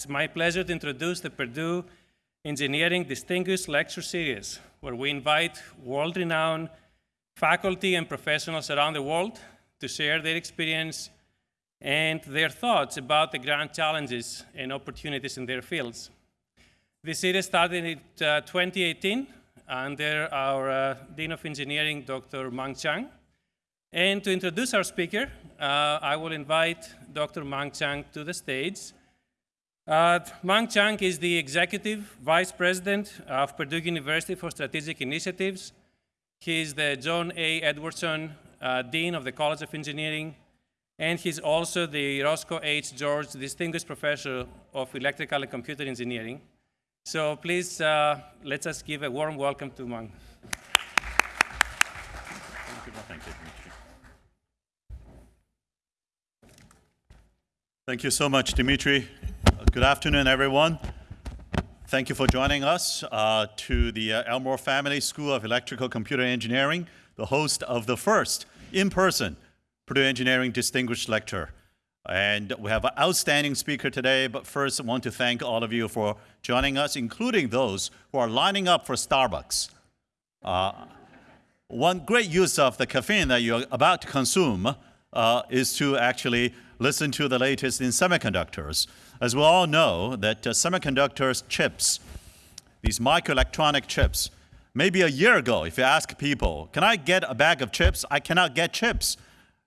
It's my pleasure to introduce the Purdue Engineering Distinguished Lecture Series, where we invite world-renowned faculty and professionals around the world to share their experience and their thoughts about the grand challenges and opportunities in their fields. This series started in uh, 2018 under our uh, Dean of Engineering, Dr. Mung Chiang. And to introduce our speaker, uh, I will invite Dr. Mung Chiang to the stage. Uh, Mung Chiang is the Executive Vice President of Purdue University for Strategic Initiatives. He is the John A. Edwardson uh, Dean of the College of Engineering, and he's also the Roscoe H. George Distinguished Professor of Electrical and Computer Engineering. So please, uh, let us give a warm welcome to Mung. Thank you. Thank you so much, Dimitri. Good afternoon, everyone. Thank you for joining us uh, to the uh, Elmore Family School of Electrical Computer Engineering, the host of the first in-person Purdue Engineering Distinguished Lecture. And we have an outstanding speaker today, but first I want to thank all of you for joining us, including those who are lining up for Starbucks. Uh, one great use of the caffeine that you're about to consume uh, is to actually listen to the latest in semiconductors. As we all know that uh, semiconductors chips, these microelectronic chips, maybe a year ago, if you ask people, can I get a bag of chips? I cannot get chips.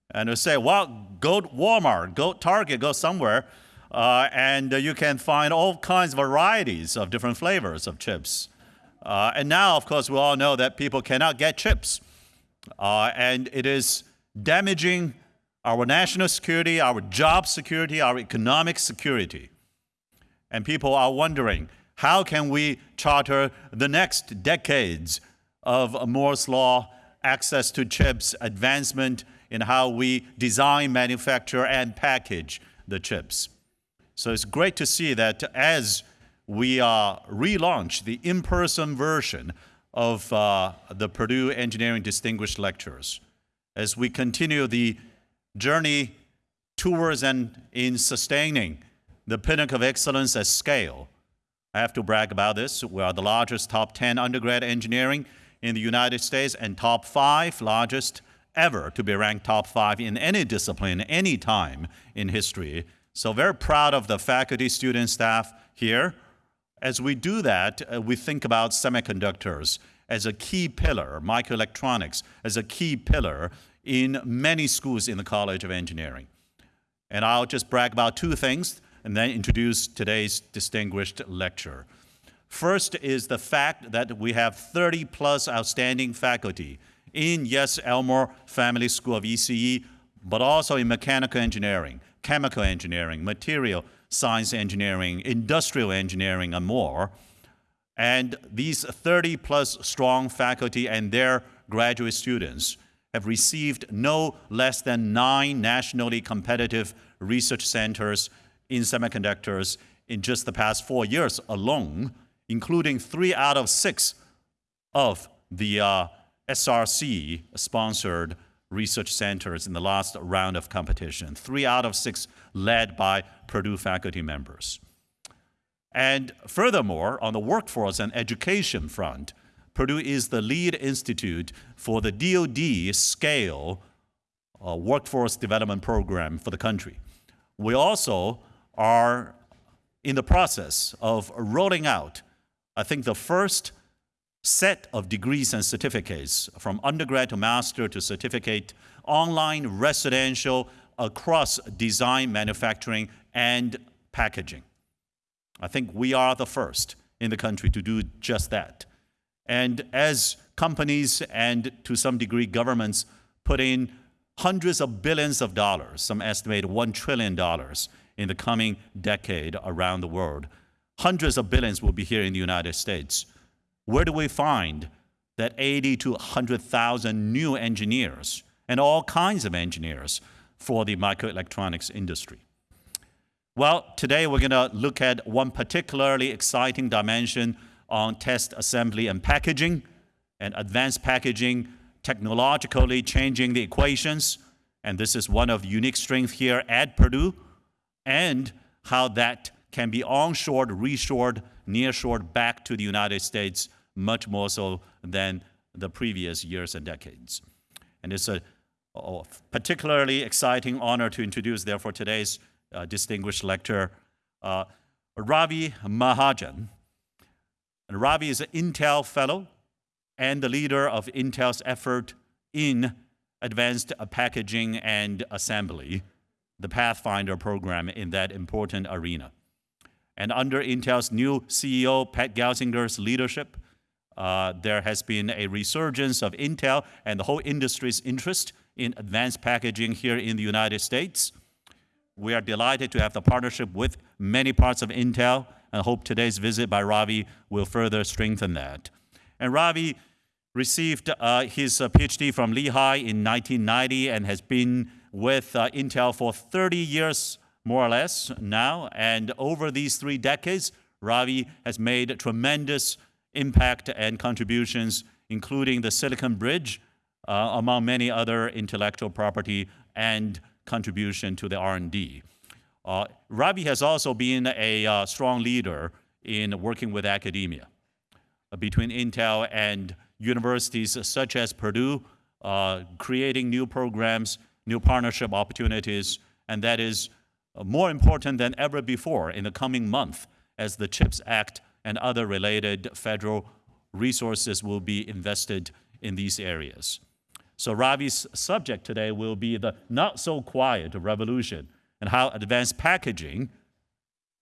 And they say, well, go to Walmart, go Target, go somewhere, uh, and you can find all kinds of varieties of different flavors of chips. Uh, and now, of course, we all know that people cannot get chips. Uh, and it is damaging our national security, our job security, our economic security. And people are wondering, how can we charter the next decades of Moore's Law, access to chips, advancement in how we design, manufacture, and package the chips? So it's great to see that as we uh, relaunch the in-person version of uh, the Purdue Engineering Distinguished Lectures, as we continue the journey towards and in sustaining the pinnacle of excellence at scale. I have to brag about this. We are the largest top 10 undergrad engineering in the United States and top five largest ever to be ranked top five in any discipline, any time in history. So very proud of the faculty, student, staff here. As we do that, uh, we think about semiconductors as a key pillar, microelectronics as a key pillar in many schools in the College of Engineering. And I'll just brag about two things and then introduce today's distinguished lecture. First is the fact that we have 30 plus outstanding faculty in, yes, Elmore Family School of ECE, but also in mechanical engineering, chemical engineering, material science engineering, industrial engineering, and more. And these 30 plus strong faculty and their graduate students have received no less than nine nationally competitive research centers in semiconductors in just the past four years alone, including three out of six of the uh, SRC-sponsored research centers in the last round of competition, three out of six led by Purdue faculty members. And furthermore, on the workforce and education front, Purdue is the lead institute for the DoD scale uh, workforce development program for the country. We also are in the process of rolling out, I think, the first set of degrees and certificates from undergrad to master to certificate, online, residential, across design, manufacturing, and packaging. I think we are the first in the country to do just that. And as companies and to some degree governments put in hundreds of billions of dollars, some estimate $1 trillion in the coming decade around the world, hundreds of billions will be here in the United States. Where do we find that 80 to 100,000 new engineers and all kinds of engineers for the microelectronics industry? Well, today we're going to look at one particularly exciting dimension on test assembly and packaging and advanced packaging, technologically changing the equations. And this is one of unique strength here at Purdue and how that can be onshored, reshored, nearshored back to the United States much more so than the previous years and decades. And it's a, particularly exciting honor to introduce, therefore, today's uh, distinguished lecturer, uh, Ravi Mahajan. And Ravi is an Intel Fellow and the leader of Intel's effort in advanced packaging and assembly, the Pathfinder program in that important arena. And under Intel's new CEO, Pat Gelsinger's leadership, uh, there has been a resurgence of Intel and the whole industry's interest in advanced packaging here in the United States. We are delighted to have the partnership with many parts of Intel and hope today's visit by Ravi will further strengthen that. And Ravi received uh, his uh, PhD from Lehigh in 1990 and has been with uh, Intel for 30 years, more or less, now. And over these three decades, Ravi has made tremendous impact and contributions, including the Silicon Bridge, uh, among many other intellectual property and contribution to the R&D. Uh, Ravi has also been a uh, strong leader in working with academia uh, between Intel and universities such as Purdue, uh, creating new programs, new partnership opportunities, and that is uh, more important than ever before in the coming month as the CHIPS Act and other related federal resources will be invested in these areas. So Ravi's subject today will be the not so quiet revolution and how advanced packaging,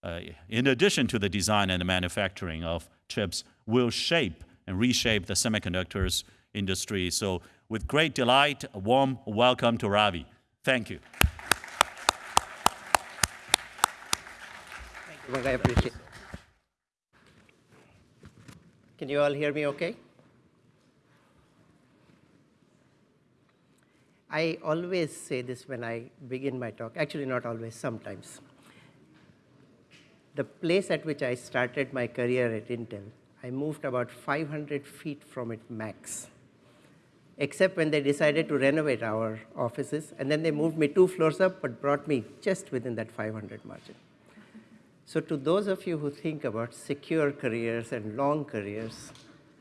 uh, in addition to the design and the manufacturing of chips, will shape and reshape the semiconductors industry. So with great delight, a warm welcome to Ravi. Thank you. Thank you, I appreciate it. Can you all hear me okay? I always say this when I begin my talk, actually not always, sometimes. The place at which I started my career at Intel, I moved about 500 feet from it max, except when they decided to renovate our offices, and then they moved me two floors up, but brought me just within that 500 margin. So to those of you who think about secure careers and long careers,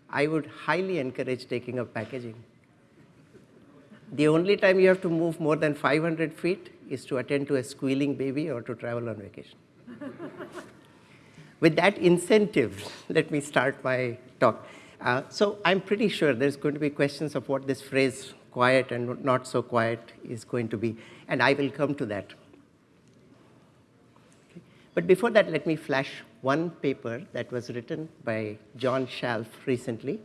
I would highly encourage taking up packaging the only time you have to move more than 500 feet is to attend to a squealing baby or to travel on vacation. With that incentive, let me start my talk. Uh, so I'm pretty sure there's going to be questions of what this phrase quiet and not so quiet is going to be, and I will come to that. Okay. But before that, let me flash one paper that was written by John Shalf recently,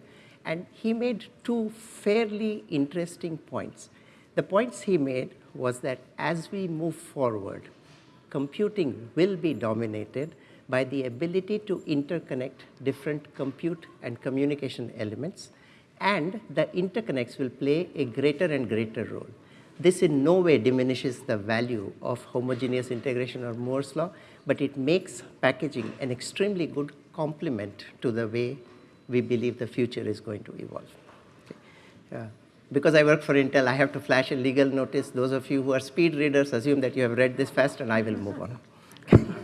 and he made two fairly interesting points. The points he made was that as we move forward, computing will be dominated by the ability to interconnect different compute and communication elements, and the interconnects will play a greater and greater role. This in no way diminishes the value of homogeneous integration or Moore's law, but it makes packaging an extremely good complement to the way we believe the future is going to evolve. Okay. Because I work for Intel, I have to flash a legal notice. Those of you who are speed readers assume that you have read this fast and I will move on.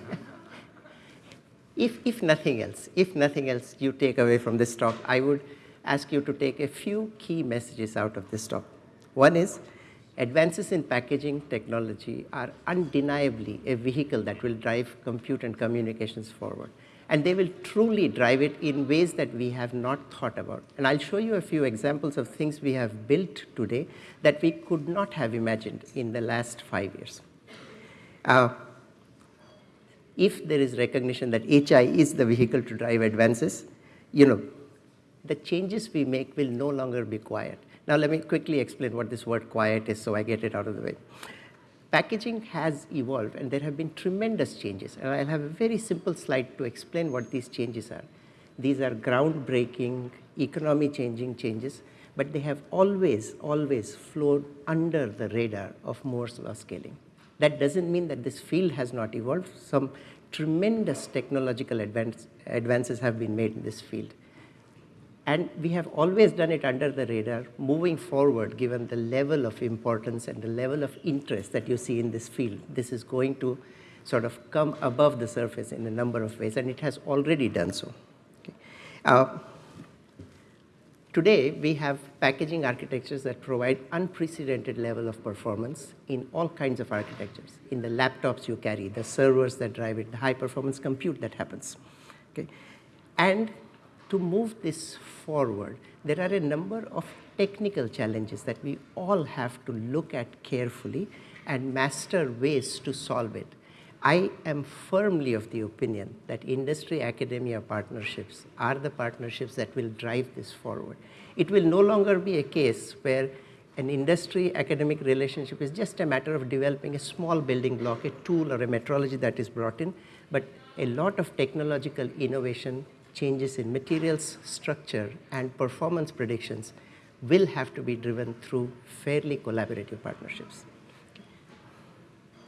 if, if nothing else, if nothing else you take away from this talk, I would ask you to take a few key messages out of this talk. One is, advances in packaging technology are undeniably a vehicle that will drive compute and communications forward and they will truly drive it in ways that we have not thought about. And I'll show you a few examples of things we have built today that we could not have imagined in the last five years. Uh, if there is recognition that HI is the vehicle to drive advances, you know, the changes we make will no longer be quiet. Now let me quickly explain what this word quiet is so I get it out of the way packaging has evolved and there have been tremendous changes. And I'll have a very simple slide to explain what these changes are. These are groundbreaking, economy changing changes, but they have always, always flowed under the radar of Moore's law scaling. That doesn't mean that this field has not evolved. Some tremendous technological advance, advances have been made in this field. And we have always done it under the radar, moving forward, given the level of importance and the level of interest that you see in this field. This is going to sort of come above the surface in a number of ways, and it has already done so. Okay. Uh, Today, we have packaging architectures that provide unprecedented level of performance in all kinds of architectures. In the laptops you carry, the servers that drive it, the high performance compute that happens. Okay? And to move this forward, there are a number of technical challenges that we all have to look at carefully and master ways to solve it. I am firmly of the opinion that industry-academia partnerships are the partnerships that will drive this forward. It will no longer be a case where an industry-academic relationship is just a matter of developing a small building block, a tool or a metrology that is brought in, but a lot of technological innovation, changes in materials structure and performance predictions will have to be driven through fairly collaborative partnerships.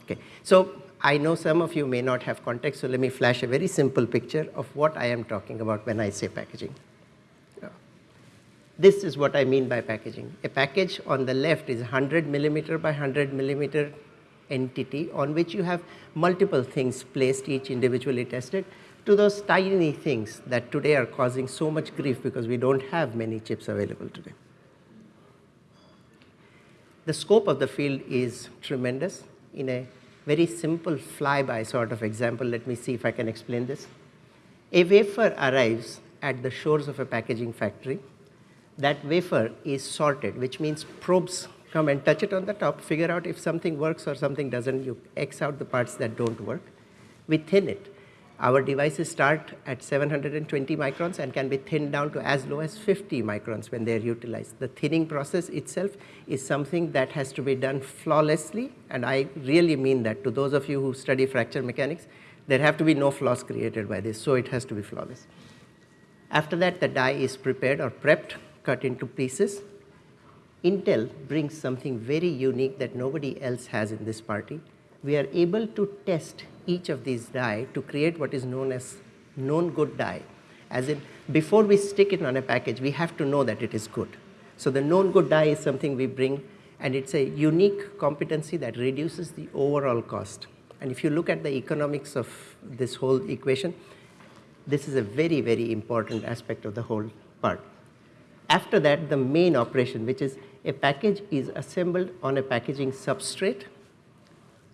Okay, so I know some of you may not have context, so let me flash a very simple picture of what I am talking about when I say packaging. This is what I mean by packaging. A package on the left is 100 millimeter by 100 millimeter entity on which you have multiple things placed, each individually tested, to those tiny things that today are causing so much grief because we don't have many chips available today. The scope of the field is tremendous in a very simple flyby sort of example. Let me see if I can explain this. A wafer arrives at the shores of a packaging factory. That wafer is sorted, which means probes come and touch it on the top, figure out if something works or something doesn't. You X out the parts that don't work. We thin it. Our devices start at 720 microns and can be thinned down to as low as 50 microns when they are utilized. The thinning process itself is something that has to be done flawlessly, and I really mean that to those of you who study fracture mechanics, there have to be no flaws created by this, so it has to be flawless. After that, the die is prepared or prepped, cut into pieces. Intel brings something very unique that nobody else has in this party. We are able to test each of these die to create what is known as known good die. As in, before we stick it on a package, we have to know that it is good. So the known good die is something we bring, and it's a unique competency that reduces the overall cost. And if you look at the economics of this whole equation, this is a very, very important aspect of the whole part. After that, the main operation, which is a package is assembled on a packaging substrate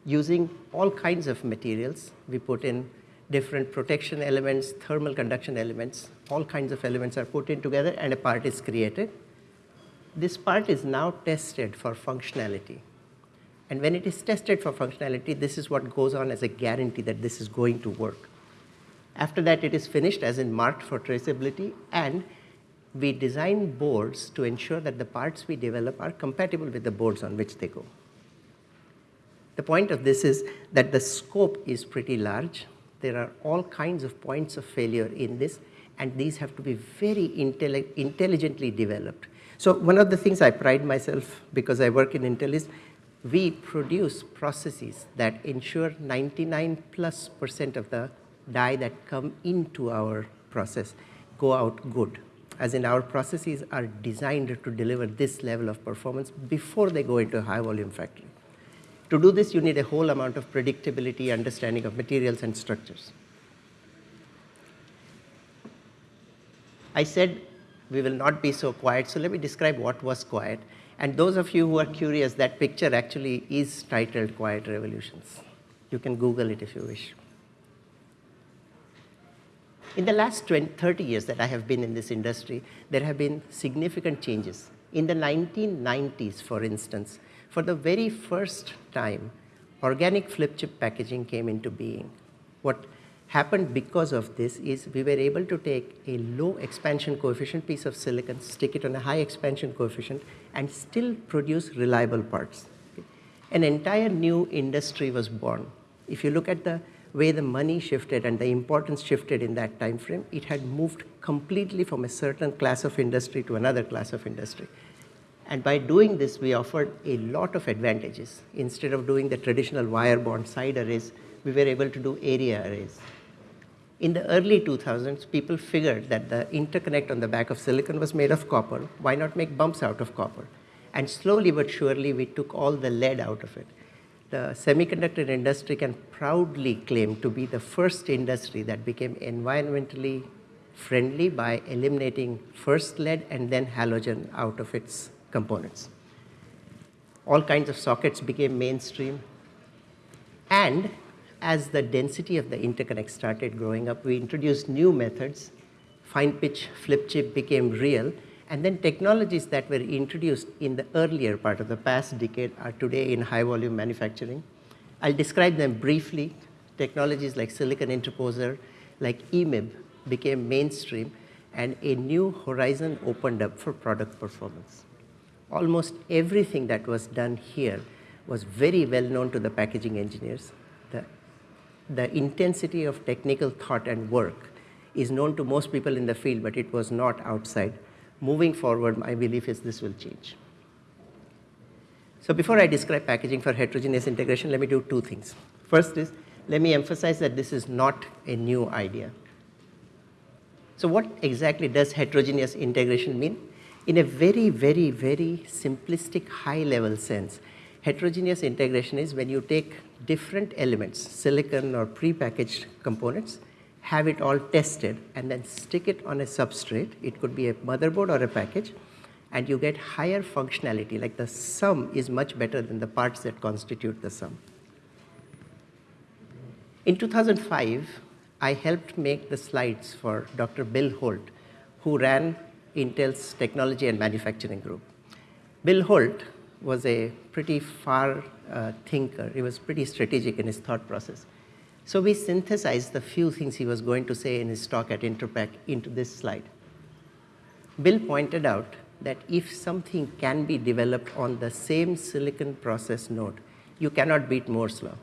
using all kinds of materials. We put in different protection elements, thermal conduction elements, all kinds of elements are put in together and a part is created. This part is now tested for functionality. And when it is tested for functionality, this is what goes on as a guarantee that this is going to work. After that, it is finished as in marked for traceability and we design boards to ensure that the parts we develop are compatible with the boards on which they go. The point of this is that the scope is pretty large. There are all kinds of points of failure in this, and these have to be very intelli intelligently developed. So one of the things I pride myself because I work in Intel is we produce processes that ensure 99 plus percent of the die that come into our process go out good. As in our processes are designed to deliver this level of performance before they go into a high volume factory. To do this, you need a whole amount of predictability, understanding of materials and structures. I said we will not be so quiet, so let me describe what was quiet. And those of you who are curious, that picture actually is titled Quiet Revolutions. You can Google it if you wish. In the last 20, 30 years that I have been in this industry, there have been significant changes. In the 1990s, for instance, for the very first time, organic flip chip packaging came into being. What happened because of this is we were able to take a low expansion coefficient piece of silicon, stick it on a high expansion coefficient, and still produce reliable parts. An entire new industry was born. If you look at the way the money shifted and the importance shifted in that time frame, it had moved completely from a certain class of industry to another class of industry. And by doing this, we offered a lot of advantages. Instead of doing the traditional wire bond side arrays, we were able to do area arrays. In the early 2000s, people figured that the interconnect on the back of silicon was made of copper. Why not make bumps out of copper? And slowly but surely, we took all the lead out of it. the semiconductor industry can proudly claim to be the first industry that became environmentally friendly by eliminating first lead and then halogen out of its components. All kinds of sockets became mainstream. And as the density of the interconnect started growing up, we introduced new methods. Fine pitch flip chip became real. And then technologies that were introduced in the earlier part of the past decade are today in high volume manufacturing. I'll describe them briefly. Technologies like silicon interposer, like EMIB became mainstream and a new horizon opened up for product performance. Almost everything that was done here was very well known to the packaging engineers. The, the intensity of technical thought and work is known to most people in the field, but it was not outside. Moving forward, my belief is this will change. So before I describe packaging for heterogeneous integration, let me do two things. First is, let me emphasize that this is not a new idea. So what exactly does heterogeneous integration mean? In a very, very, very simplistic high-level sense, heterogeneous integration is when you take different elements, silicon or pre-packaged components, have it all tested, and then stick it on a substrate. It could be a motherboard or a package, and you get higher functionality, like the sum is much better than the parts that constitute the sum. In 2005, I helped make the slides for Dr. Bill Holt, who ran Intel's technology and manufacturing group. Bill Holt was a pretty far uh, thinker. He was pretty strategic in his thought process. So we synthesized the few things he was going to say in his talk at Interpack into this slide. Bill pointed out that if something can be developed on the same silicon process node, you cannot beat Moore's law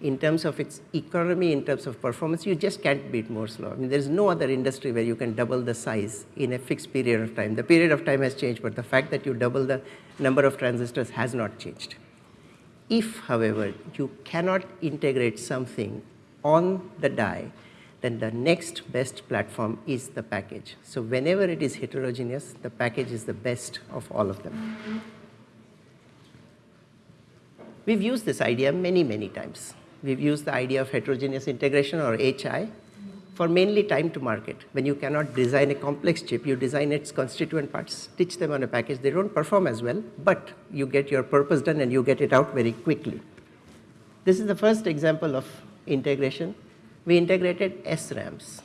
in terms of its economy, in terms of performance, you just can't beat Moore's law. I mean, there's no other industry where you can double the size in a fixed period of time. The period of time has changed, but the fact that you double the number of transistors has not changed. If, however, you cannot integrate something on the die, then the next best platform is the package. So whenever it is heterogeneous, the package is the best of all of them. Mm-hmm. We've used this idea many, many times we've used the idea of heterogeneous integration or HI for mainly time to market. When you cannot design a complex chip, you design its constituent parts, stitch them on a package. They don't perform as well, but you get your purpose done and you get it out very quickly. This is the first example of integration. We integrated SRAMs.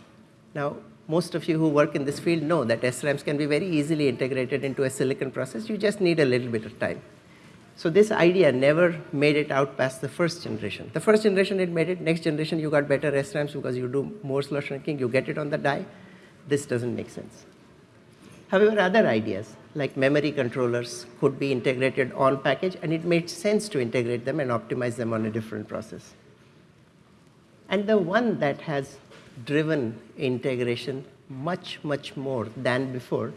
Now, most of you who work in this field know that SRAMs can be very easily integrated into a silicon process. You just need a little bit of time. So this idea never made it out past the first generation. The first generation it made it, next generation you got better SRAMs because you do more law shrinking, you get it on the die. This doesn't make sense. However, other ideas like memory controllers could be integrated on package and it made sense to integrate them and optimize them on a different process. And the one that has driven integration much, much more than before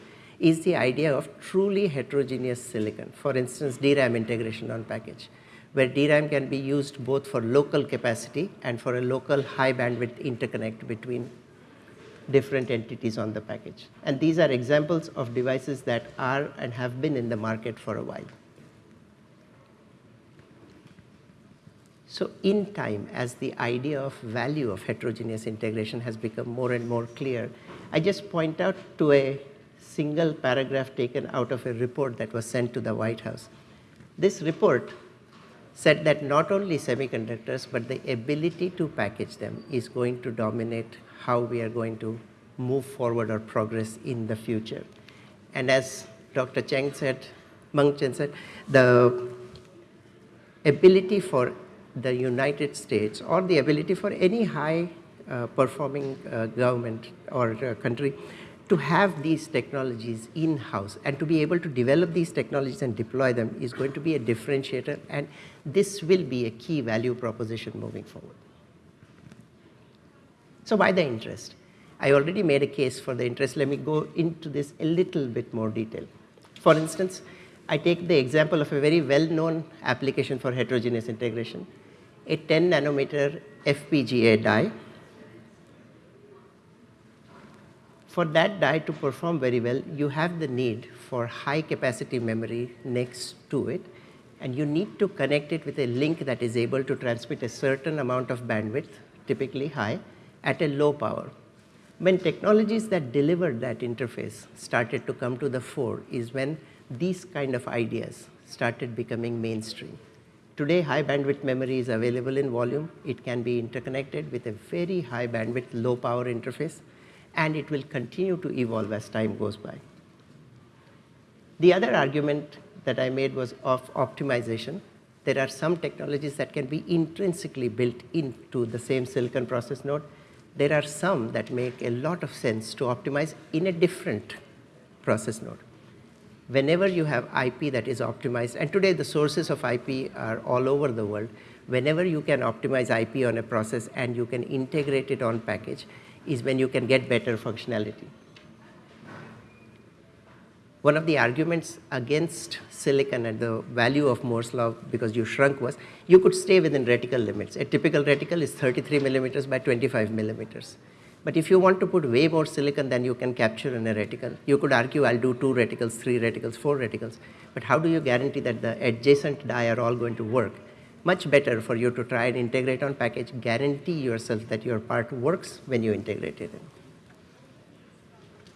is the idea of truly heterogeneous silicon. For instance, DRAM integration on package, where DRAM can be used both for local capacity and for a local high bandwidth interconnect between different entities on the package. And these are examples of devices that are and have been in the market for a while. So in time, as the idea of value of heterogeneous integration has become more and more clear, I just point out to a single paragraph taken out of a report that was sent to the White House. This report said that not only semiconductors, but the ability to package them is going to dominate how we are going to move forward or progress in the future. And as Dr. Chiang said, Mung Chiang said, the ability for the United States or the ability for any high uh, performing uh, government or uh, country to have these technologies in-house and to be able to develop these technologies and deploy them is going to be a differentiator and this will be a key value proposition moving forward. So why the interest? I already made a case for the interest. Let me go into this a little bit more detail. For instance, I take the example of a very well-known application for heterogeneous integration, a 10 nanometer FPGA die For that die to perform very well, you have the need for high capacity memory next to it and you need to connect it with a link that is able to transmit a certain amount of bandwidth, typically high, at a low power. When technologies that delivered that interface started to come to the fore is when these kind of ideas started becoming mainstream. Today, high bandwidth memory is available in volume. It can be interconnected with a very high bandwidth, low power interface, and it will continue to evolve as time goes by. The other argument that I made was of optimization. There are some technologies that can be intrinsically built into the same silicon process node. There are some that make a lot of sense to optimize in a different process node. Whenever you have IP that is optimized, and today the sources of IP are all over the world, whenever you can optimize IP on a process and you can integrate it on package is when you can get better functionality. One of the arguments against silicon and the value of Moore's law because you shrunk was you could stay within reticle limits. A typical reticle is 33 millimeters by 25 millimeters. But if you want to put way more silicon than you can capture in a reticle, you could argue I'll do two reticles, three reticles, four reticles. But how do you guarantee that the adjacent die are all going to work? Much better for you to try and integrate on package, guarantee yourself that your part works when you integrate it in.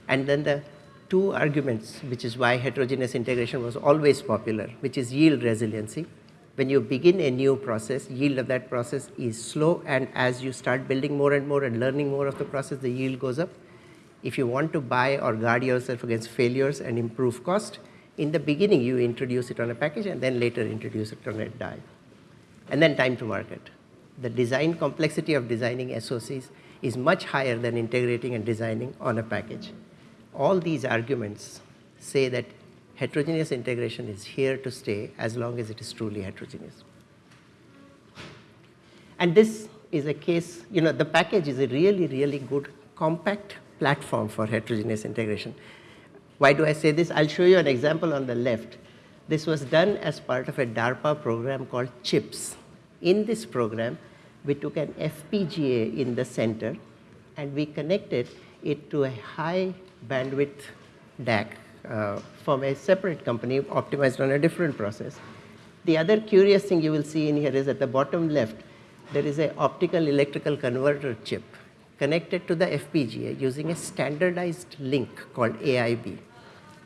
And then the two arguments, which is why heterogeneous integration was always popular, which is yield resiliency. When you begin a new process, yield of that process is slow, and as you start building more and more and learning more of the process, the yield goes up. If you want to buy or guard yourself against failures and improve cost, in the beginning you introduce it on a package and then later introduce it on a die. And then time to market. The design complexity of designing SOCs is much higher than integrating and designing on a package all these arguments say that heterogeneous integration is here to stay as long as it is truly heterogeneous. And this is a case, you know, the package is a really, really good compact platform for heterogeneous integration. Why do I say this? I'll show you an example on the left. This was done as part of a DARPA program called CHIPS. In this program, we took an FPGA in the center and we connected it to a high bandwidth DAC uh, from a separate company optimized on a different process. The other curious thing you will see in here is at the bottom left, there is an optical electrical converter chip connected to the FPGA using a standardized link called AIB.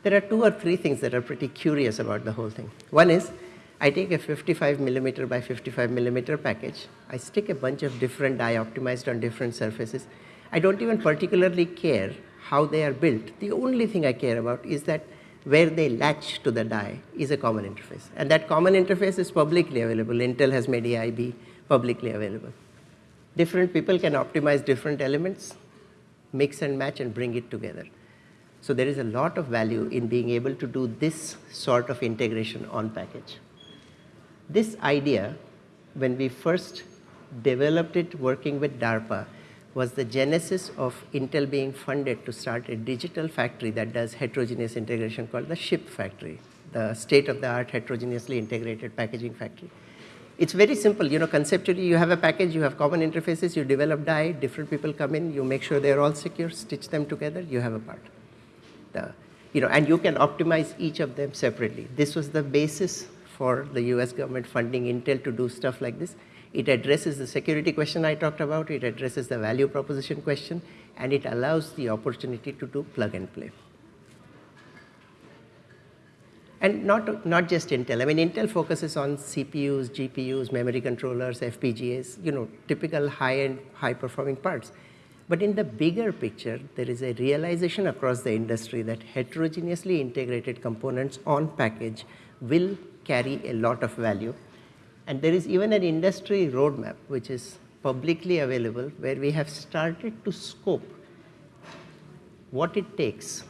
There are two or three things that are pretty curious about the whole thing. One is, I take a 55 millimeter by 55 millimeter package, I stick a bunch of different die optimized on different surfaces. I don't even particularly care how they are built. The only thing I care about is that where they latch to the die is a common interface. And that common interface is publicly available. Intel has made AIB publicly available. Different people can optimize different elements, mix and match and bring it together. So there is a lot of value in being able to do this sort of integration on package. This idea, when we first developed it working with DARPA, was the genesis of Intel being funded to start a digital factory that does heterogeneous integration called the SHIP factory, the state-of-the-art heterogeneously integrated packaging factory. It's very simple, you know, conceptually you have a package, you have common interfaces, you develop die, different people come in, you make sure they're all secure, stitch them together, you have a part. The, you know, and you can optimize each of them separately. This was the basis for the US government funding Intel to do stuff like this. It addresses the security question I talked about, it addresses the value proposition question, and it allows the opportunity to do plug and play. And not, not just Intel. I mean, Intel focuses on CPUs, GPUs, memory controllers, FPGAs, you know, typical high-end, high-performing parts. But in the bigger picture, there is a realization across the industry that heterogeneously integrated components on package will carry a lot of value and there is even an industry roadmap which is publicly available where we have started to scope what it takes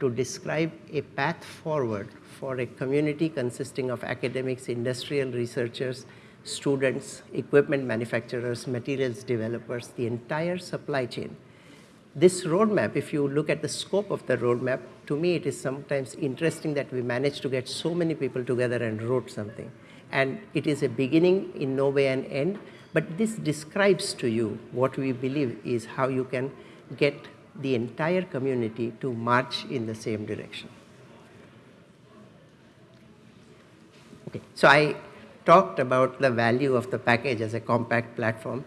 to describe a path forward for a community consisting of academics, industrial researchers, students, equipment manufacturers, materials developers, the entire supply chain. This roadmap, if you look at the scope of the roadmap, to me it is sometimes interesting that we managed to get so many people together and wrote something and it is a beginning in no way an end, but this describes to you what we believe is how you can get the entire community to march in the same direction. Okay, so I talked about the value of the package as a compact platform.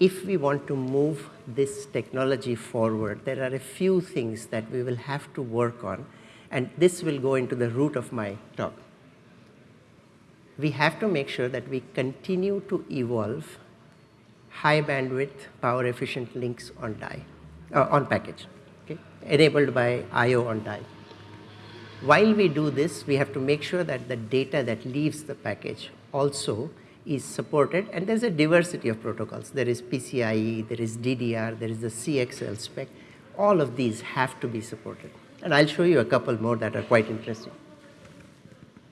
If we want to move this technology forward, there are a few things that we will have to work on, and this will go into the root of my talk. We have to make sure that we continue to evolve high bandwidth, power efficient links on die, uh, on package, okay, enabled by I.O. on die. While we do this, we have to make sure that the data that leaves the package also is supported, and there's a diversity of protocols. There is PCIe, there is DDR, there is the CXL spec. All of these have to be supported. And I'll show you a couple more that are quite interesting.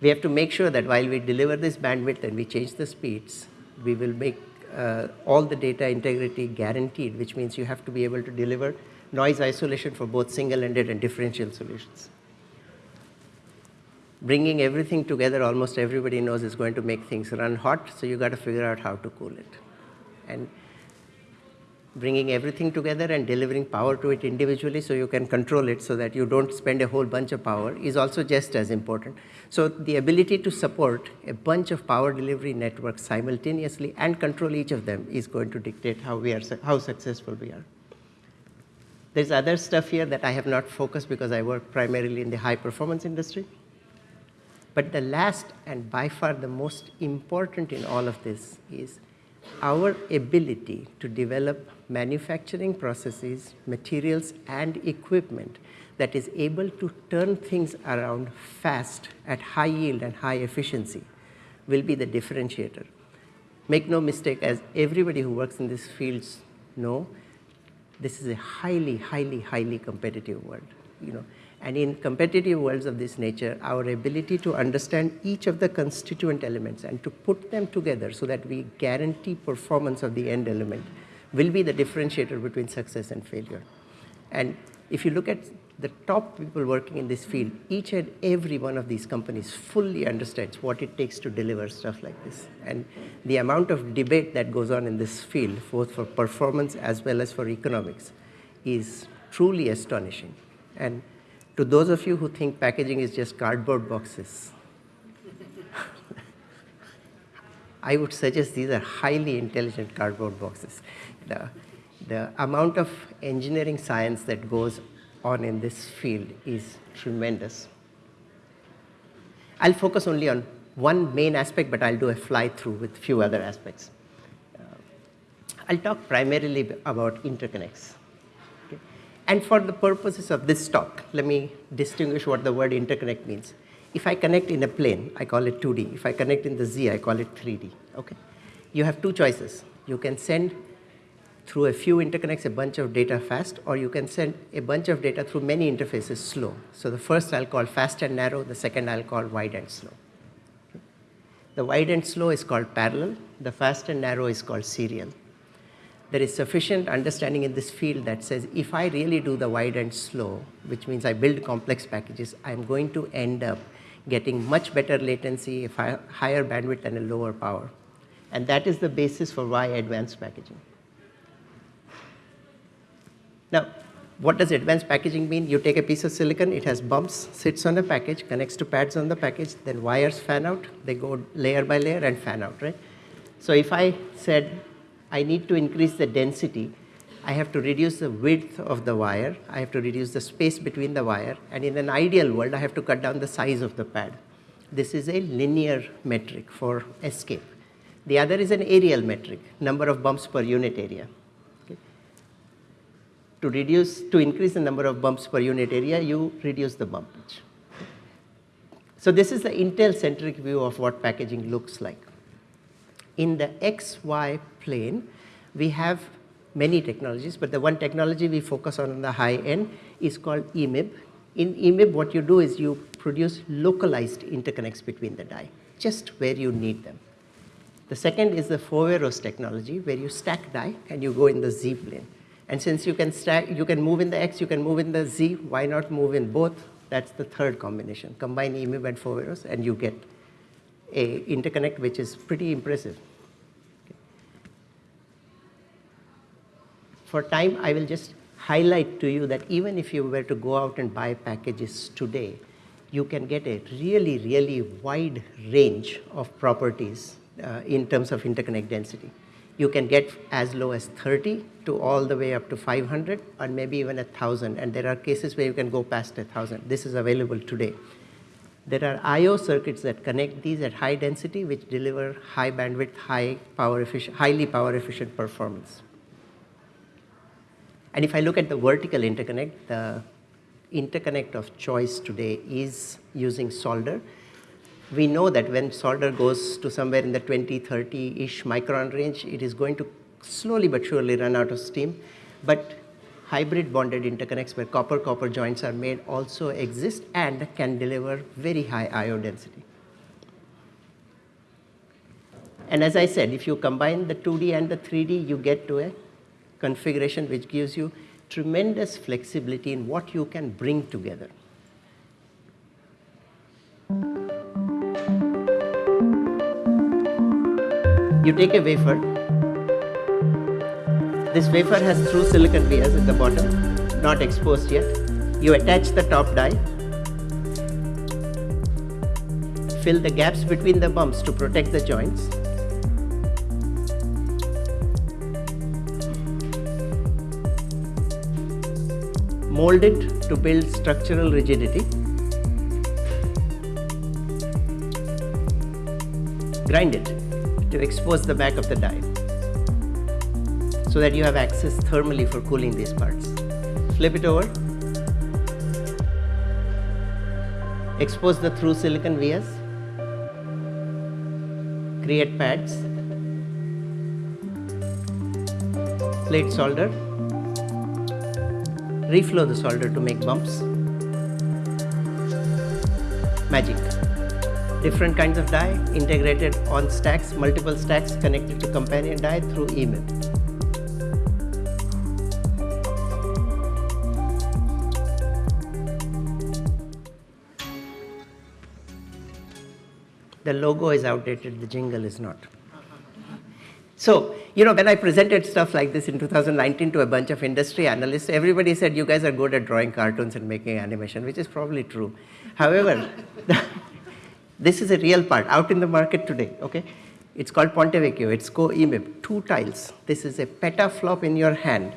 We have to make sure that while we deliver this bandwidth and we change the speeds, we will make uh, all the data integrity guaranteed, which means you have to be able to deliver noise isolation for both single-ended and differential solutions. Bringing everything together, almost everybody knows is going to make things run hot, so you got to figure out how to cool it. And bringing everything together and delivering power to it individually so you can control it so that you don't spend a whole bunch of power is also just as important. So the ability to support a bunch of power delivery networks simultaneously and control each of them is going to dictate how we are how successful we are. There's other stuff here that I have not focused because I work primarily in the high performance industry. But the last and by far the most important in all of this is our ability to develop manufacturing processes, materials, and equipment that is able to turn things around fast at high yield and high efficiency will be the differentiator. Make no mistake, as everybody who works in these fields know, this is a highly, highly, highly competitive world. You know, and in competitive worlds of this nature, our ability to understand each of the constituent elements and to put them together so that we guarantee performance of the end element will be the differentiator between success and failure. And if you look at the top people working in this field, each and every one of these companies fully understands what it takes to deliver stuff like this. And the amount of debate that goes on in this field, both for performance as well as for economics, is truly astonishing. And to those of you who think packaging is just cardboard boxes, I would suggest these are highly intelligent cardboard boxes. The, the amount of engineering science that goes on in this field is tremendous. I'll focus only on one main aspect, but I'll do a fly through with a few other aspects. Uh, I'll talk primarily about interconnects. And for the purposes of this talk, let me distinguish what the word interconnect means. If I connect in a plane, I call it 2D. If I connect in the Z, I call it 3D. Okay? You have two choices. You can send through a few interconnects a bunch of data fast, or you can send a bunch of data through many interfaces slow. So the first I'll call fast and narrow, the second I'll call wide and slow. The wide and slow is called parallel, the fast and narrow is called serial there is sufficient understanding in this field that says if I really do the wide and slow, which means I build complex packages, I'm going to end up getting much better latency, higher bandwidth, and a lower power. And that is the basis for why advanced packaging. Now, what does advanced packaging mean? You take a piece of silicon, it has bumps, sits on a package, connects to pads on the package, then wires fan out, they go layer by layer and fan out, right? So if I said I need to increase the density, I have to reduce the width of the wire, I have to reduce the space between the wire, and in an ideal world, I have to cut down the size of the pad. This is a linear metric for escape. The other is an areal metric, number of bumps per unit area. Okay. To reduce, to increase the number of bumps per unit area, you reduce the bumpage. So this is the Intel-centric view of what packaging looks like in the XY plane, we have many technologies, but the one technology we focus on in the high end is called EMIB. In EMIB, what you do is you produce localized interconnects between the die, just where you need them. The second is the Foveros technology, where you stack die and you go in the Z plane. And since you can stack, you can move in the X, you can move in the Z, why not move in both? That's the third combination. Combine EMIB and Foveros and you get a interconnect which is pretty impressive. For time, I will just highlight to you that even if you were to go out and buy packages today, you can get a really, really wide range of properties uh, in terms of interconnect density. You can get as low as 30 to all the way up to 500 or maybe even 1,000. And there are cases where you can go past 1,000. This is available today. There are I.O. circuits that connect these at high density, which deliver high bandwidth, high power efficient, highly power efficient performance. And if I look at the vertical interconnect, the interconnect of choice today is using solder. We know that when solder goes to somewhere in the 20, 30-ish micron range, it is going to slowly but surely run out of steam. But hybrid bonded interconnects where copper-copper joints are made also exist and can deliver very high IO density. And as I said, if you combine the 2D and the 3D, you get to a configuration which gives you tremendous flexibility in what you can bring together. You take a wafer. This wafer has through silicon vias at the bottom, not exposed yet. You attach the top die. Fill the gaps between the bumps to protect the joints. Mold it to build structural rigidity. Grind it to expose the back of the die so that you have access thermally for cooling these parts. Flip it over. Expose the through silicon vias. Create pads. Plate solder reflow the solder to make bumps. Magic. Different kinds of die integrated on stacks, multiple stacks connected to companion die through EMIB. The logo is outdated, the jingle is not. So, you know, when I presented stuff like this in 2019 to a bunch of industry analysts, everybody said, you guys are good at drawing cartoons and making animation, which is probably true. However, this is a real part out in the market today, okay? It's called Ponte Vecchio, it's co-EMIB, two tiles. This is a petaflop in your hand.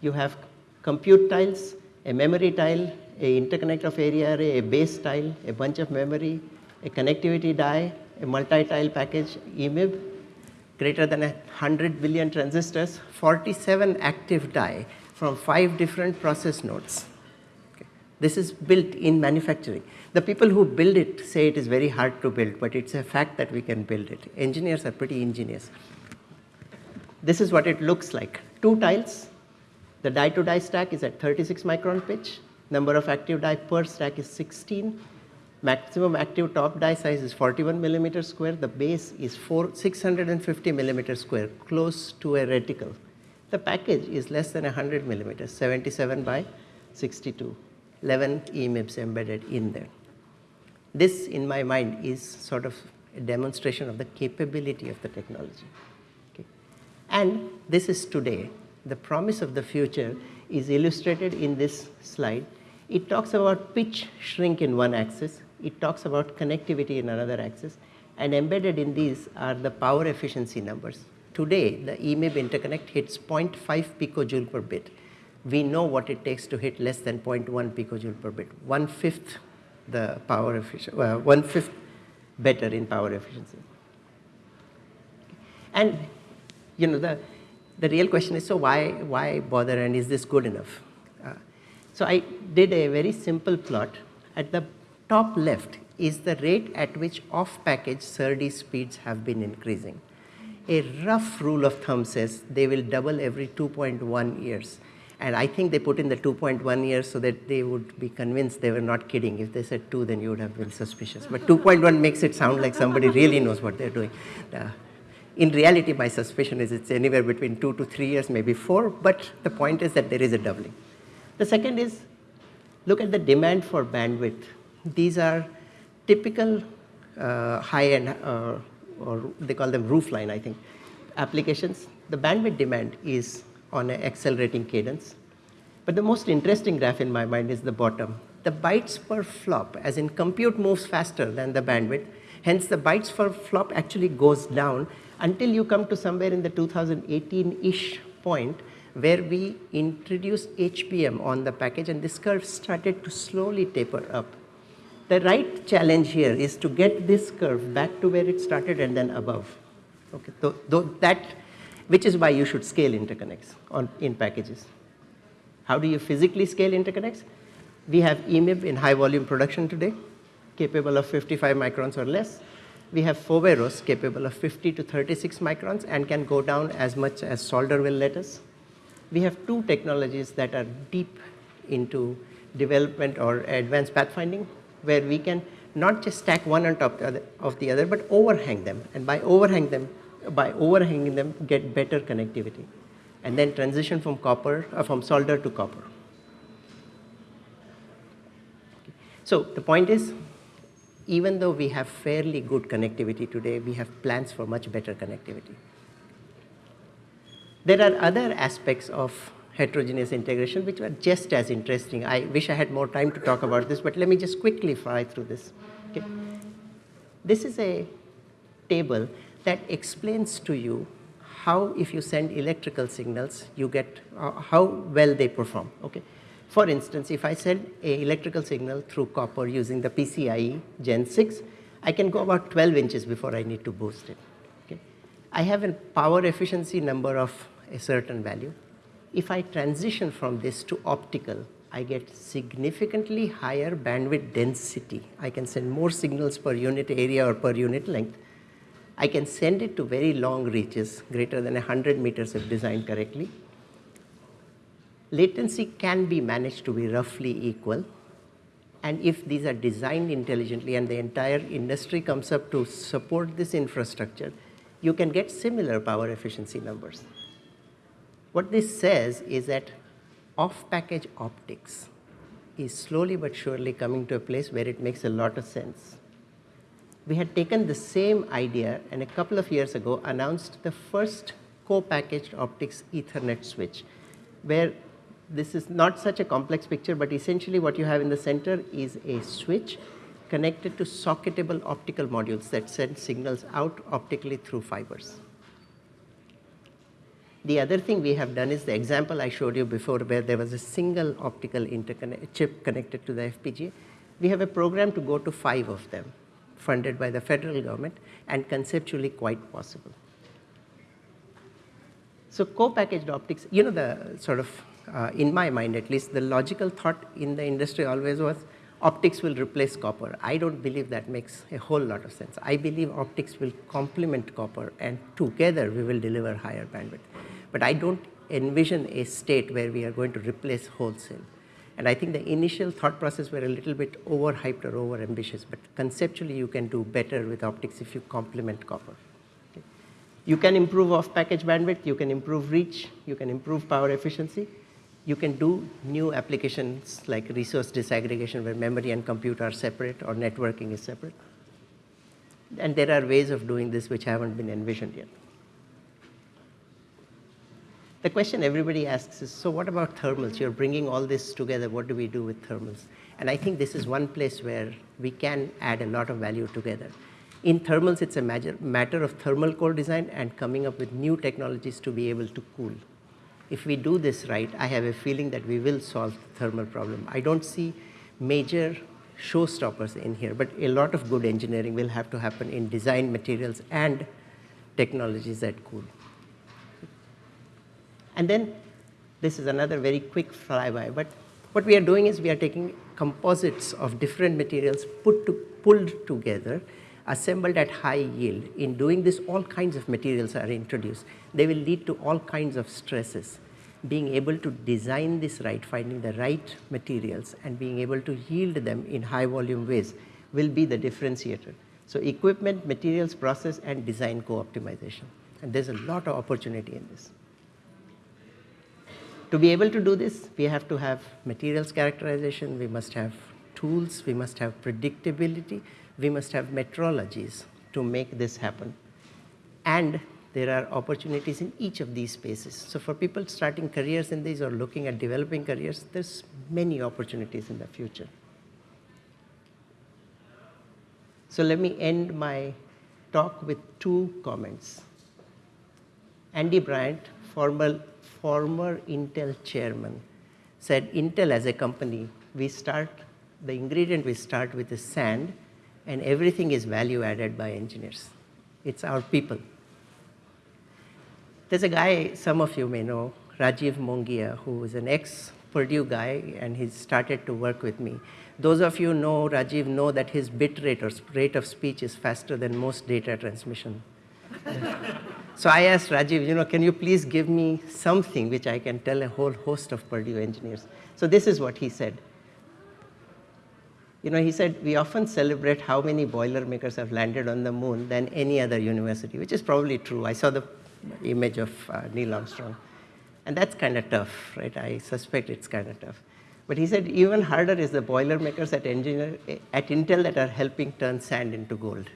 You have compute tiles, a memory tile, a interconnect of area array, a base tile, a bunch of memory, a connectivity die, a multi-tile package, EMIB, greater than 100 billion transistors, 47 active die from five different process nodes. Okay. This is built in manufacturing. The people who build it say it is very hard to build, but it's a fact that we can build it. Engineers are pretty ingenious. This is what it looks like. Two tiles. The die to die stack is at 36 micron pitch. Number of active die per stack is 16 maximum active top die size is 41 millimeter square. The base is 4, 650 millimeter square, close to a reticle. The package is less than 100 millimeters, 77 by 62, 11 EMIBs embedded in there. This, in my mind, is sort of a demonstration of the capability of the technology. Okay. And this is today. The promise of the future is illustrated in this slide. It talks about pitch shrink in one axis, it talks about connectivity in another axis, and embedded in these are the power efficiency numbers. Today, the EMIB interconnect hits 0.5 picojoule per bit. We know what it takes to hit less than 0.1 picojoule per bit, one fifth the power efficiency, well, one fifth better in power efficiency. And you know the the real question is so why why bother and is this good enough? Uh, so I did a very simple plot at the top left is the rate at which off-package SerDes speeds have been increasing. A rough rule of thumb says they will double every 2.1 years. And I think they put in the 2.1 years so that they would be convinced they were not kidding. If they said 2, then you would have been suspicious. But 2.1 makes it sound like somebody really knows what they're doing. Uh, in reality, my suspicion is it's anywhere between 2 to 3 years, maybe 4, but the point is that there is a doubling. The second is look at the demand for bandwidth these are typical uh, high-end, uh, or they call them roofline, I think, applications. The bandwidth demand is on an accelerating cadence. But the most interesting graph in my mind is the bottom. the bytes per flop, as in compute moves faster than the bandwidth, hence the bytes per flop actually goes down until you come to somewhere in the 2018-ish point where we introduced HBM on the package and this curve started to slowly taper up. The right challenge here is to get this curve back to where it started and then above. Okay, so, that, which is why you should scale interconnects on, in packages. How do you physically scale interconnects? We have EMIB in high volume production today, capable of 55 microns or less. We have Foveros capable of 50 to 36 microns and can go down as much as solder will let us we have two technologies that are deep into development or advanced pathfinding where we can not just stack one on top of the other but overhang them. And by overhang them by overhanging them get better connectivity. And then transition from copper uh, from solder to copper. So the point is even though we have fairly good connectivity today we have plans for much better connectivity. There are other aspects of heterogeneous integration which were just as interesting. I wish I had more time to talk about this, but let me just quickly fly through this. Okay. This is a table that explains to you how if you send electrical signals, you get uh, how well they perform. Okay. For instance, if I send a electrical signal through copper using the PCIe Gen 6, I can go about 12 inches before I need to boost it. Okay. I have a power efficiency number of a certain value. If I transition from this to optical, I get significantly higher bandwidth density. I can send more signals per unit area or per unit length. I can send it to very long reaches, greater than 100 meters if designed correctly. Latency can be managed to be roughly equal. And if these are designed intelligently and the entire industry comes up to support this infrastructure, you can get similar power efficiency numbers. What this says is that off-package optics is slowly but surely coming to a place where it makes a lot of sense. We had taken the same idea and a couple of years ago announced the first co-packaged optics Ethernet switch, where this is not such a complex picture, but essentially what you have in the center is a switch connected to socketable optical modules that send signals out optically through fibers. The other thing we have done is the example I showed you before where there was a single optical chip connected to the FPGA. We have a program to go to five of them funded by the federal government and conceptually quite possible. So co-packaged optics, you know the sort of, uh, in my mind at least, the logical thought in the industry always was optics will replace copper. I don't believe that makes a whole lot of sense. I believe optics will complement copper and together we will deliver higher bandwidth. But I don't envision a state where we are going to replace wholesale. And I think the initial thought process were a little bit overhyped or over ambitious, but conceptually you can do better with optics if you complement copper. Okay. You can improve off-package bandwidth, you can improve reach, you can improve power efficiency, you can do new applications like resource disaggregation where memory and compute are separate or networking is separate. And there are ways of doing this which haven't been envisioned yet. The question everybody asks is, so what about thermals? You're bringing all this together. What do we do with thermals? And I think this is one place where we can add a lot of value together. In thermals, it's a matter of thermal core design and coming up with new technologies to be able to cool if we do this right, I have a feeling that we will solve the thermal problem. I don't see major showstoppers in here, but a lot of good engineering will have to happen in design materials and technologies that cool. And then this is another very quick flyby, but what we are doing is we are taking composites of different materials put to, pulled together assembled at high yield. In doing this, all kinds of materials are introduced. They will lead to all kinds of stresses. Being able to design this right, finding the right materials and being able to yield them in high volume ways will be the differentiator. So equipment, materials, process and design co-optimization. And there's a lot of opportunity in this. To be able to do this, we have to have materials characterization, we must have tools, we must have predictability, we must have metrologies to make this happen. And there are opportunities in each of these spaces. So for people starting careers in these or looking at developing careers, there's many opportunities in the future. So let me end my talk with two comments. Andy Bryant, former, former Intel chairman, said Intel as a company, we start, the ingredient we start with is sand, and everything is value added by engineers. It's our people. There's a guy some of you may know, Rajiv Mongia, who is an ex Purdue guy, and he started to work with me. Those of you know Rajiv know that his bit rate or rate of speech is faster than most data transmission. so I asked Rajiv, you know, can you please give me something which I can tell a whole host of Purdue engineers? So this is what he said. You know, he said, we often celebrate how many Boilermakers have landed on the moon than any other university, which is probably true. I saw the image of uh, Neil Armstrong. And that's kind of tough, right? I suspect it's kind of tough. But he said even harder is the Boilermakers at, engineer, at Intel that are helping turn sand into gold.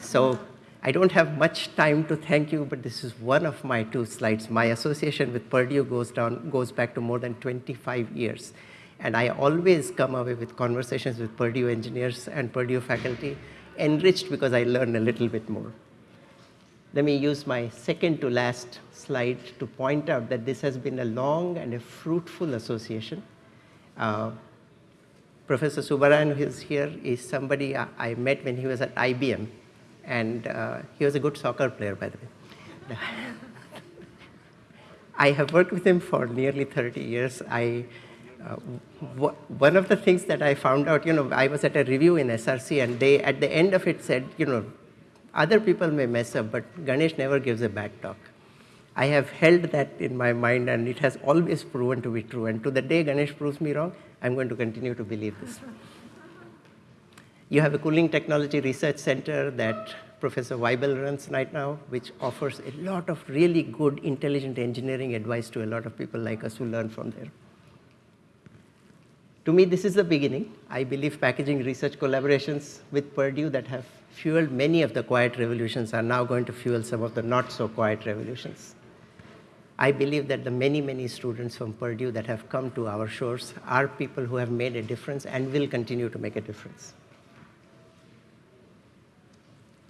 So I don't have much time to thank you, but this is one of my two slides. My association with Purdue goes, down, goes back to more than 25 years. And I always come away with conversations with Purdue engineers and Purdue faculty, enriched because I learn a little bit more. Let me use my second to last slide to point out that this has been a long and a fruitful association. Uh, Professor Subbarayan, who is here, is somebody I, I, met when he was at IBM, and uh, he was a good soccer player, by the way. I have worked with him for nearly 30 years. I uh, one of the things that I found out, you know, I was at a review in SRC and they, at the end of it said, you know, other people may mess up, but Ganesh never gives a bad talk. I have held that in my mind and it has always proven to be true. And to the day Ganesh proves me wrong, I'm going to continue to believe this. You have a cooling technology research center that Professor Weibel runs right now, which offers a lot of really good intelligent engineering advice to a lot of people like us who learn from there. To me, this is the beginning. I believe packaging research collaborations with Purdue that have fueled many of the quiet revolutions are now going to fuel some of the not so quiet revolutions. I believe that the many, many students from Purdue that have come to our shores are people who have made a difference and will continue to make a difference.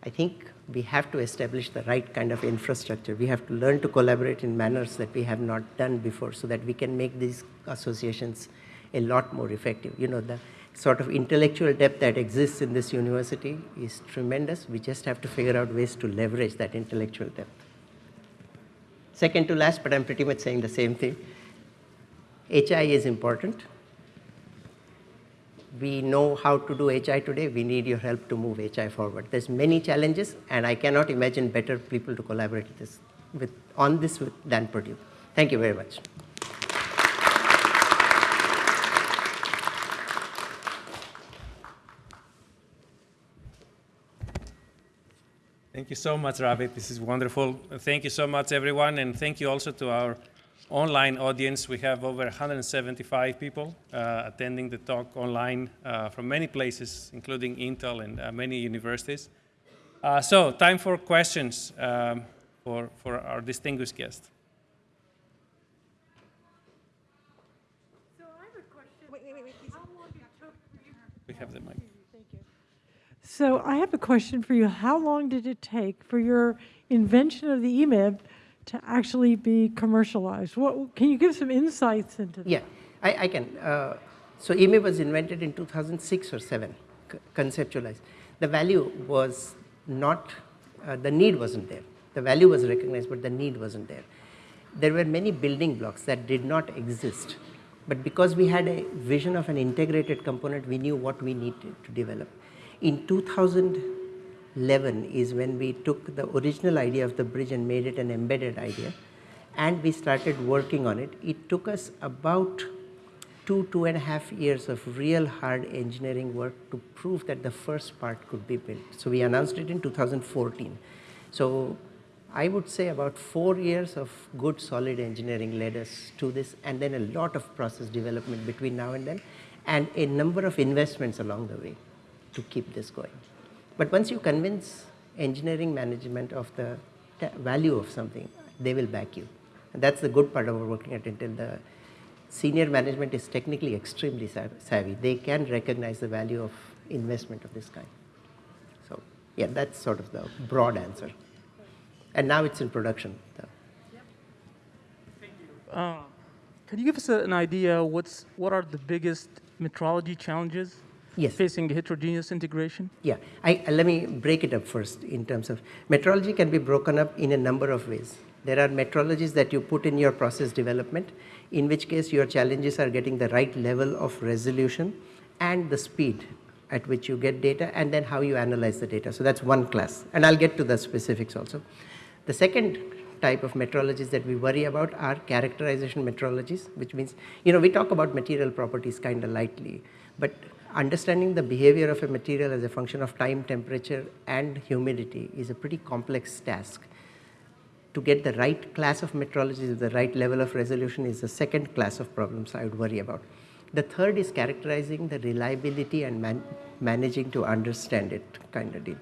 I think we have to establish the right kind of infrastructure. We have to learn to collaborate in manners that we have not done before so that we can make these associations a lot more effective. You know, the sort of intellectual depth that exists in this university is tremendous. We just have to figure out ways to leverage that intellectual depth. Second to last, but I'm pretty much saying the same thing. HI is important. We know how to do HI today. We need your help to move HI forward. There's many challenges, and I cannot imagine better people to collaborate this, with, on this with, than Purdue. Thank you very much. Thank you so much, Ravi. This is wonderful. Thank you so much, everyone, and thank you also to our online audience. We have over 175 people uh, attending the talk online uh, from many places, including Intel and uh, many universities. Uh, so, time for questions um, for, for our distinguished guest. So I have a question. Wait, wait, wait. How long it took for you? We have the mic. So I have a question for you. How long did it take for your invention of the EMIB to actually be commercialized? What, can you give some insights into that? Yeah, I, I can. Uh, so EMIB was invented in 2006 or 7, conceptualized. The value was not, uh, the need wasn't there. The value was recognized, but the need wasn't there. There were many building blocks that did not exist. But because we had a vision of an integrated component, we knew what we needed to develop. In 2011 is when we took the original idea of the bridge and made it an embedded idea and we started working on it. It took us about two, two and a half years of real hard engineering work to prove that the first part could be built. So we announced it in 2014. So I would say about four years of good solid engineering led us to this and then a lot of process development between now and then and a number of investments along the way to keep this going. But once you convince engineering management of the value of something, they will back you. And that's the good part of working at Intel. The senior management is technically extremely savvy. They can recognize the value of investment of this kind. So yeah, that's sort of the broad answer. And now it's in production. so. Um, can you give us an idea what's what are the biggest metrology challenges Yes. facing heterogeneous integration? Yeah, I, uh, let me break it up first in terms of metrology can be broken up in a number of ways. There are metrologies that you put in your process development, in which case your challenges are getting the right level of resolution and the speed at which you get data and then how you analyze the data. So that's one class, and I'll get to the specifics also. The second type of metrologies that we worry about are characterization metrologies, which means, you know, we talk about material properties kind of lightly, but understanding the behavior of a material as a function of time, temperature, and humidity is a pretty complex task. To get the right class of metrology, the right level of resolution is the second class of problems I would worry about. The third is characterizing the reliability and man managing to understand it kind of deal.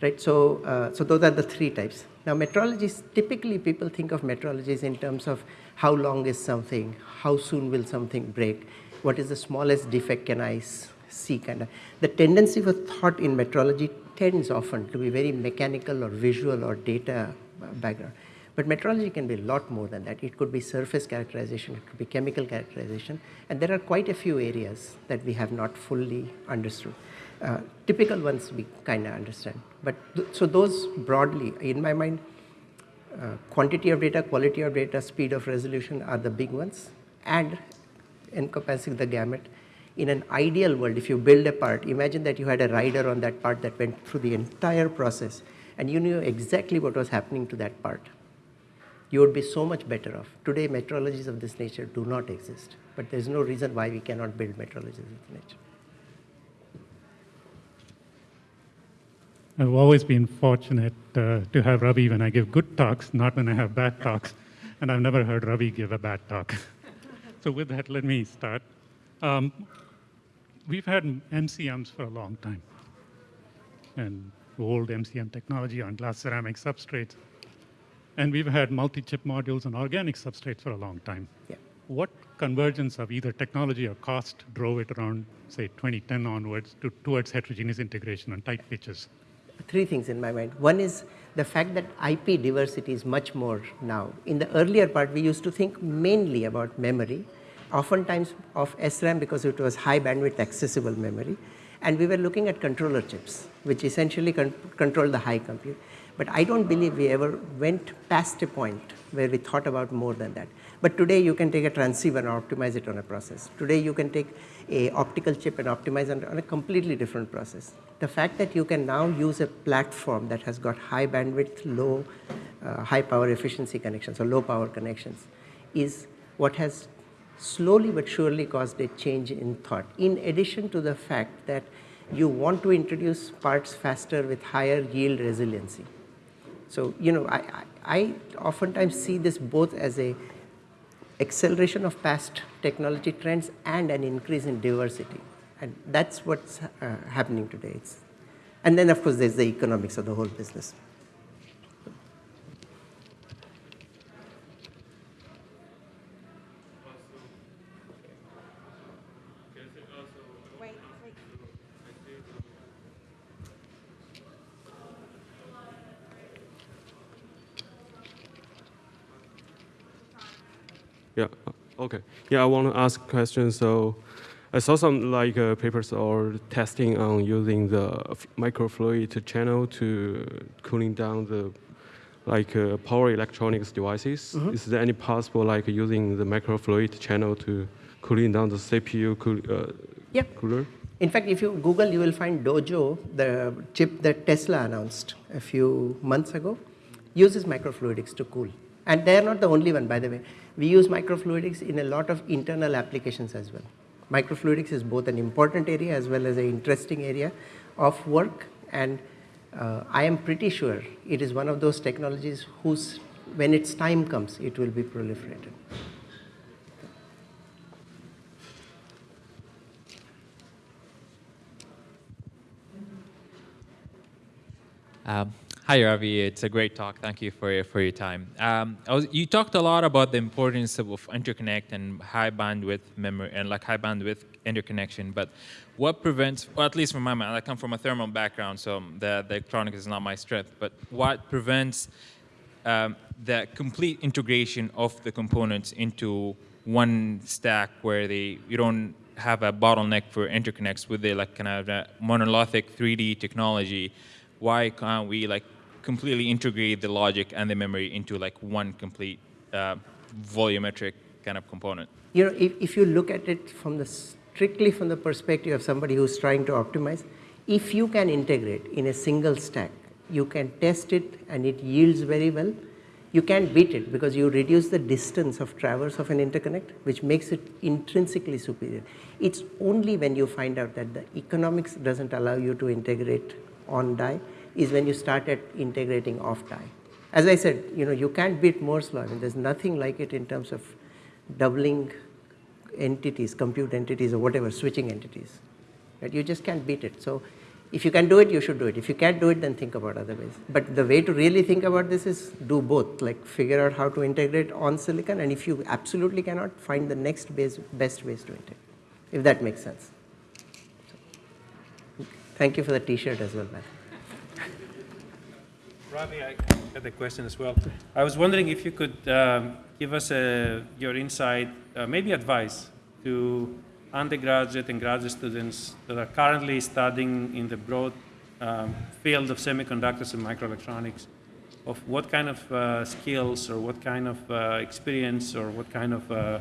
Right, so, uh, so those are the three types. Now metrologies, typically people think of metrologies in terms of how long is something, how soon will something break, what is the smallest defect can I see kind of. The tendency for thought in metrology tends often to be very mechanical or visual or data background. But metrology can be a lot more than that. It could be surface characterization, it could be chemical characterization, and there are quite a few areas that we have not fully understood. Uh, typical ones we kind of understand. But th- so those broadly, in my mind, uh, quantity of data, quality of data, speed of resolution are the big ones, and encompassing the gamut. In an ideal world, if you build a part, imagine that you had a rider on that part that went through the entire process, and you knew exactly what was happening to that part. You would be so much better off. Today, metrologies of this nature do not exist, but there's no reason why we cannot build metrologies of this nature. I've always been fortunate uh, to have Ravi when I give good talks, not when I have bad talks. And I've never heard Ravi give a bad talk. so, with that, let me start. Um, we've had MCMs for a long time, and old MCM technology on glass ceramic substrates. And we've had multi chip modules on organic substrates for a long time. Yeah. What convergence of either technology or cost drove it around, say, 2010 onwards to, towards heterogeneous integration on tight pitches? three things in my mind. One is the fact that IP diversity is much more now. In the earlier part, we used to think mainly about memory, oftentimes of SRAM because it was high bandwidth accessible memory. And we were looking at controller chips, which essentially con- control the high compute. But I don't believe we ever went past a point where we thought about more than that. But today you can take a transceiver and optimize it on a process. Today you can take a optical chip and optimize on, on a completely different process. The fact that you can now use a platform that has got high bandwidth, low, uh, high power efficiency connections or low power connections is what has slowly but surely caused a change in thought. In addition to the fact that you want to introduce parts faster with higher yield resiliency. So, you know, I, I, I oftentimes see this both as a acceleration of past technology trends and an increase in diversity. And that's what's uh, happening today. It's, and then, of course, there's the economics of the whole business. Yeah. uh, Okay. Yeah, I want to ask a question. So, I saw some like uh, papers or testing on using the microfluid channel to cooling down the like uh, power electronics devices. Is there any possible like using the microfluid channel to cooling down the CPU cool, uh, Yeah. cooler? In fact, if you Google, you will find Dojo, the chip that Tesla announced a few months ago, uses microfluidics to cool. And they are not the only one, by the way. We use microfluidics in a lot of internal applications as well. Microfluidics is both an important area as well as an interesting area of work. And uh, I am pretty sure it is one of those technologies whose, when its time comes, it will be proliferated. Um, hi, Ravi. It's a great talk. Thank you for your, for your time. Um, was, you talked a lot about the importance of, of interconnect and high bandwidth memory and like high bandwidth interconnection. But what prevents, well, at least from my mind, I come from a thermal background, so the, the electronics is not my strength. But what prevents um, the complete integration of the components into one stack where they you don't have a bottleneck for interconnects with the like kind of uh, monolithic 3D technology? Why can't we like completely integrate the logic and the memory into like one complete uh, volumetric kind of component? You know, if, if you look at it from the strictly from the perspective of somebody who's trying to optimize, if you can integrate in a single stack, you can test it and it yields very well. You can't beat it because you reduce the distance of traverse of an interconnect, which makes it intrinsically superior. It's only when you find out that the economics doesn't allow you to integrate on die is when you start at integrating off die. As I said, you know, you can't beat Moore's law. I mean, there's nothing like it in terms of doubling entities, compute entities or whatever, switching entities. Right? You just can't beat it. So if you can do it, you should do it. If you can't do it, then think about other ways. But the way to really think about this is do both, like figure out how to integrate on silicon, and if you absolutely cannot, find the next base, best ways to integrate, if that makes sense. So, thank you for the t-shirt as well, man. Ravi, I had a question as well. I was wondering if you could um, give us uh, your insight, uh, maybe advice to undergraduate and graduate students that are currently studying in the broad um, field of semiconductors and microelectronics, of what kind of uh, skills or what kind of uh, experience or what kind of uh,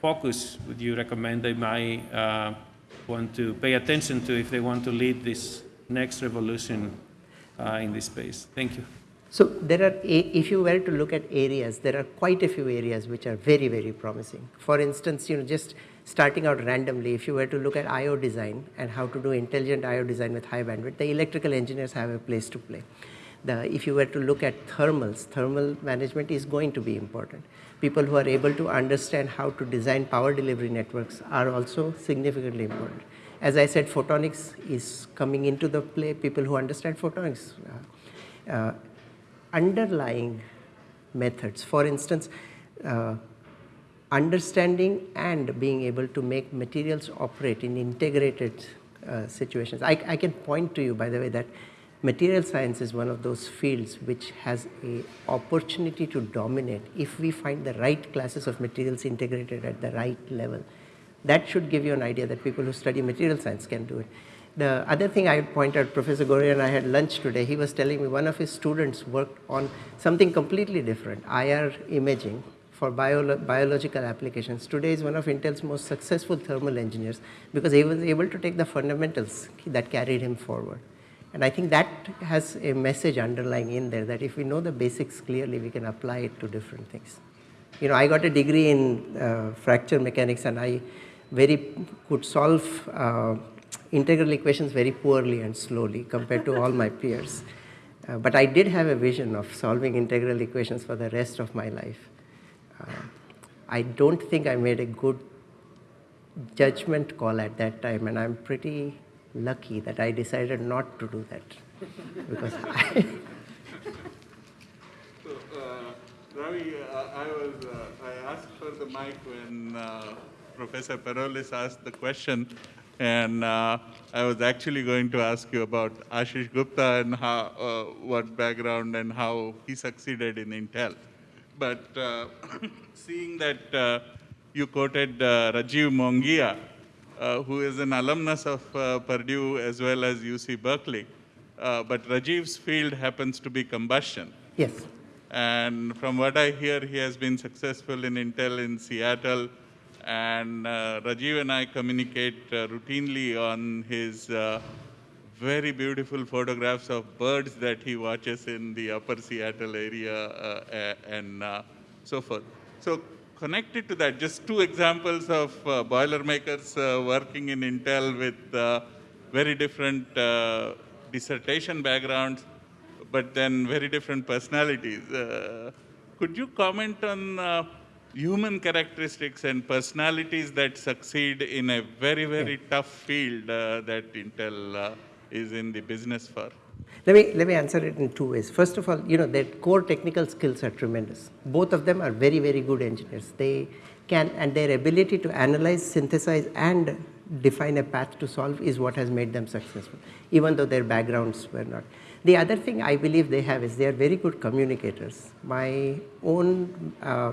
focus would you recommend they might uh, want to pay attention to if they want to lead this next revolution Uh, in this space? Thank you. So there are, if you were to look at areas, there are quite a few areas which are very, very promising. For instance, you know, just starting out randomly, if you were to look at I.O. design and how to do intelligent I.O. design with high bandwidth, the electrical engineers have a place to play. The, if you were to look at thermals, thermal management is going to be important. People who are able to understand how to design power delivery networks are also significantly important. As I said, photonics is coming into the play, people who understand photonics. Uh, uh, underlying methods, for instance, uh, understanding and being able to make materials operate in integrated uh, situations. I, I, can point to you, by the way, that material science is one of those fields which has a opportunity to dominate if we find the right classes of materials integrated at the right level. That should give you an idea that people who study material science can do it. The other thing I point out, Professor Goria and I had lunch today, he was telling me one of his students worked on something completely different, IR imaging, for bio biological applications. Today is one of Intel's most successful thermal engineers because he was able to take the fundamentals that carried him forward. And I think that has a message underlying in there that if we know the basics clearly, we can apply it to different things. You know, I got a degree in uh, fracture mechanics and I very could solve uh, integral equations very poorly and slowly compared to all my peers. Uh, but I did have a vision of solving integral equations for the rest of my life. Uh, I don't think I made a good judgment call at that time, and I'm pretty lucky that I decided not to do that. because I so, uh, Ravi, uh, I was uh, I asked for the mic when uh, Professor Peroulis asked the question, and uh, I was actually going to ask you about Ashish Gupta and how, uh, what background and how he succeeded in Intel but uh, seeing that uh, you quoted uh, Rajiv Mongia, who is an alumnus of Purdue as well as UC Berkeley, but Rajiv's field happens to be combustion. Yes. And from what I hear, he has been successful in Intel in Seattle. And uh, Rajiv and I communicate uh, routinely on his uh, very beautiful photographs of birds that he watches in the upper Seattle area uh, and uh, so forth. So connected to that, just two examples of uh, Boilermakers working in Intel with very different dissertation backgrounds, but then very different personalities. could you comment on human characteristics and personalities that succeed in a very, very tough field that Intel is in the business for? Let me, let me answer it in two ways. First of all, you know, their core technical skills are tremendous. Both of them are very, very good engineers. They can, and their ability to analyze, synthesize, and define a path to solve is what has made them successful, even though their backgrounds were not. The other thing I believe they have is they are very good communicators. My own, uh,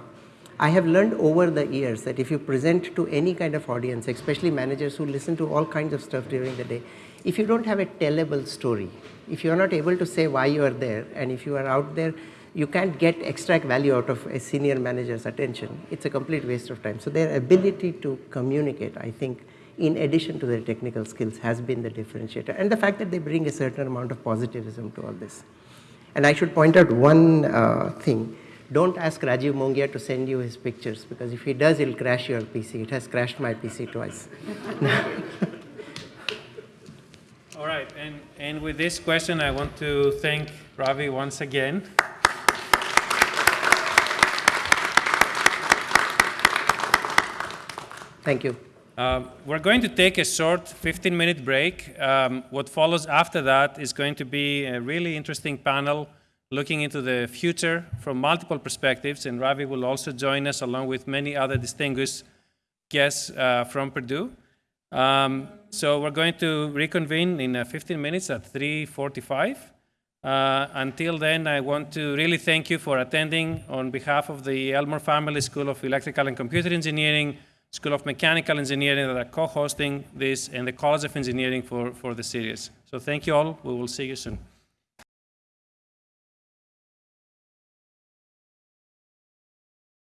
I have learned over the years that if you present to any kind of audience, especially managers who listen to all kinds of stuff during the day, if you don't have a tellable story, if you are not able to say why you are there, and if you are out there, you can't get extract value out of a senior manager's attention. It's a complete waste of time. So their ability to communicate, I think, in addition to their technical skills, has been the differentiator. And the fact that they bring a certain amount of positivism to all this. And I should point out one uh, thing. Don't ask Rajiv Mongia to send you his pictures because if he does, he'll crash your PC. It has crashed my PC twice. All right, and, and with this question, I want to thank Ravi once again. Thank you. Um, we're going to take a short 15-minute break. Um, what follows after that is going to be a really interesting panel looking into the future from multiple perspectives, and Ravi will also join us along with many other distinguished guests uh, from Purdue. Um, so we're going to reconvene in uh, 15 minutes at 3.45. Uh, until then, I want to really thank you for attending on behalf of the Elmore Family School of Electrical and Computer Engineering, School of Mechanical Engineering that are co-hosting this, and the College of Engineering for, for the series. So thank you all. We will see you soon.